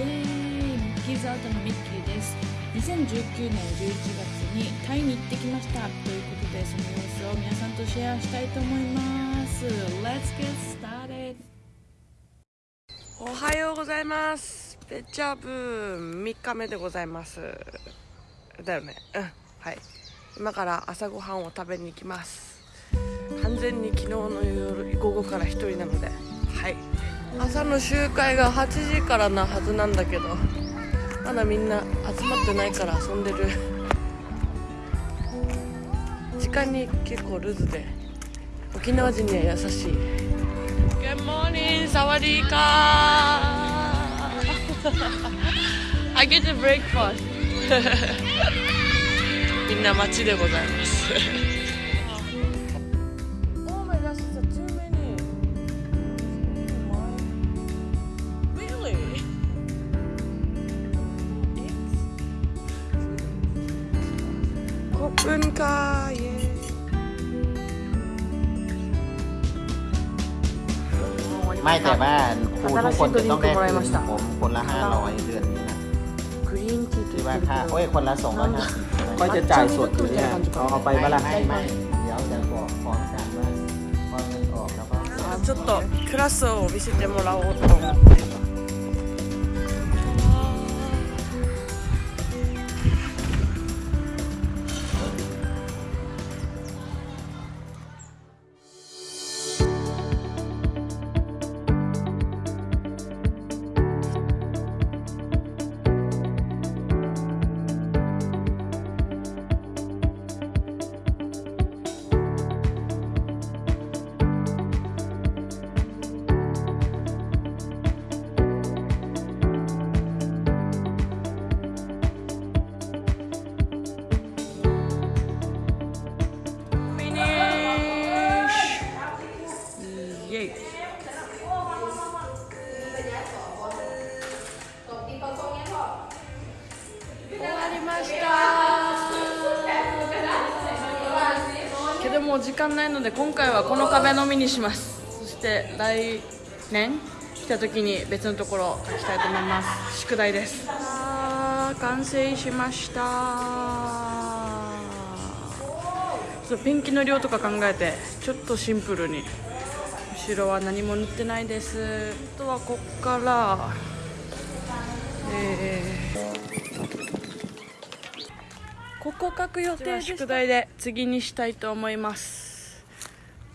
イエーイミッキーズアウトのミッキーです。2019年11月にタイに行ってきました。ということでその様子を皆さんとシェアしたいと思います。Let's get started! おはようございます。ペチャブ3日目でございます。だよね。うん。はい。今から朝ごはんを食べに行きます。完全に昨日の夜午後から1人なので。はい。朝の集会が8時からなはずなんだけどまだみんな集まってないから遊んでる。時間に結構ルズで沖縄人には優しい。Good morning サワディーカー。I get the breakfast みんな街でございます ไม่แต่ว่าครูทุกคนจะต้องได้คืนผมคนละ500เดือนนี้นะ グリーンティーと ที่ 言 ว่า ってる ค่า けど โอ้ยคนละ250 ก็จะจ่ายสดอยู่เนี่ยเอาเอาไปเมื่อไหร ไม่ไม่เดี๋ยวจะบอกพร้อมกันว่าพอเงินออกแล้วก็ あちょっとクラスを見せてもらおうと思ってフ けどもう時間ないので今回はこの壁のみにします。そして来年来た時に別のところを描きたいと思います。宿題です。あー完成しました。そうペンキの量とか考えてちょっとシンプルに。後ろは何も塗ってないです。あとはこっからえーここ書く予定で宿題で次にしたいと思います。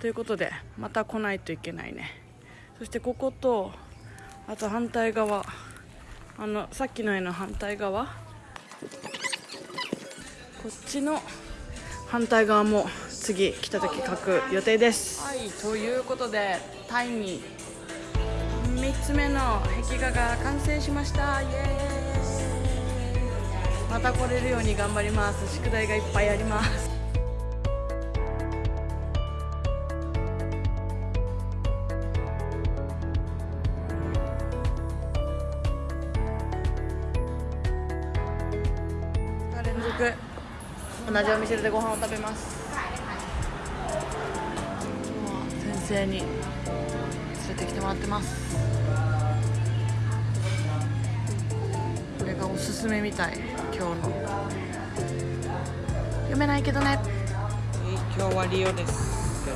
ということでまた来ないといけないね。そしてこことあと反対側。あのさっきの絵の反対側。こっちの反対側も次来た時書く予定です。はいということでタイに。3つ目の壁画が完成しました。イエーイまた来れるように頑張ります。宿題がいっぱいあります。連続。同じお店でご飯を食べます。先生に連れてきてもらってます。れがおすすめみたい今日の。読めないけどね。今日はリオです。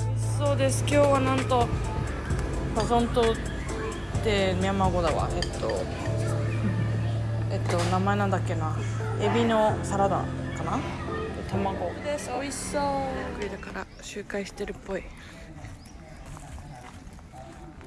美味しそうです。今日はなんとパソン島ってミャンマー語だわ。えっとえっと名前なんだっけな。エビのサラダかな。卵。です。美味しそう。だから周回してるっぽい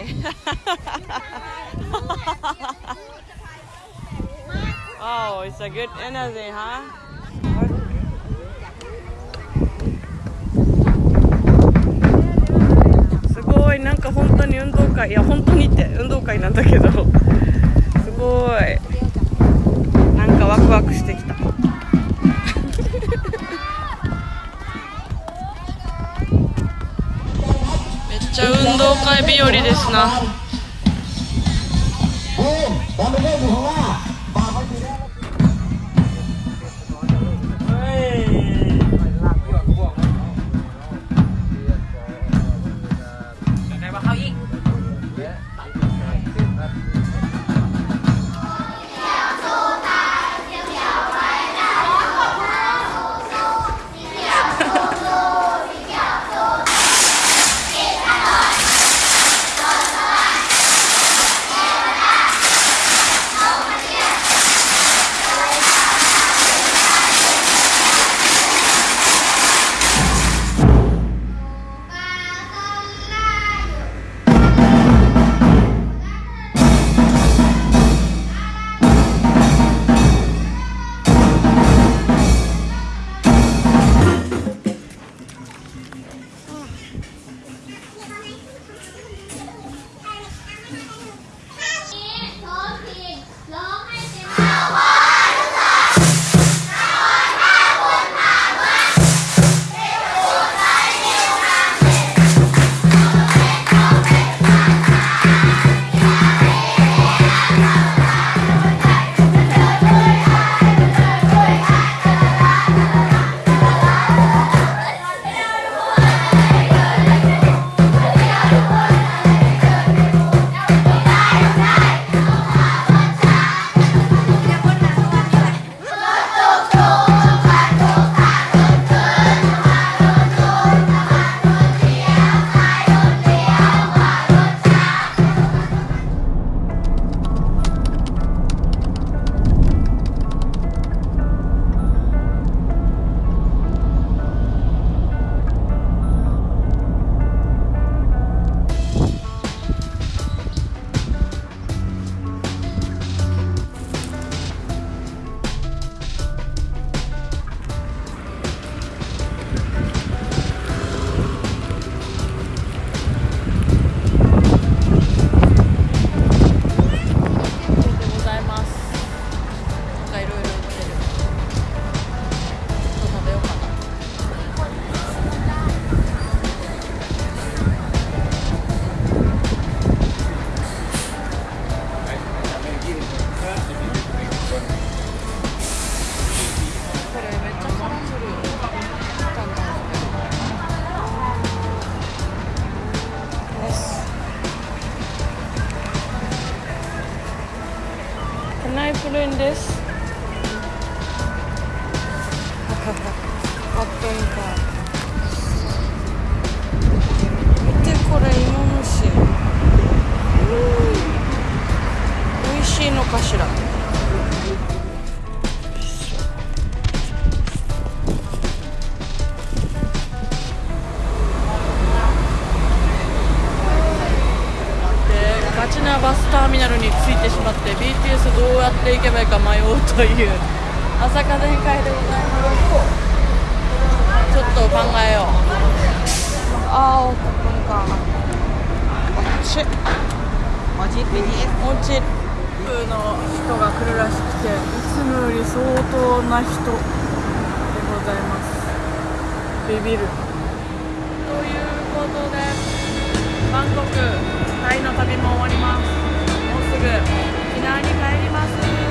oh, it's a good energy, huh? すごいなんか本当に運動会いや本当にって運動会なんだけど日和ですな。Can I put in this? あったんか見てこれ芋虫美味しいのかしら。ミナルに着いてしまって BTS どうやって行けばいいか迷うという朝風に会でございますちょっと考えよう。ああおっか。あっちおじ BTS おうちの人が来るらしくていつもより相当な人でございます。ビビる。ということでバンコクタイの旅も終わります沖縄に帰ります。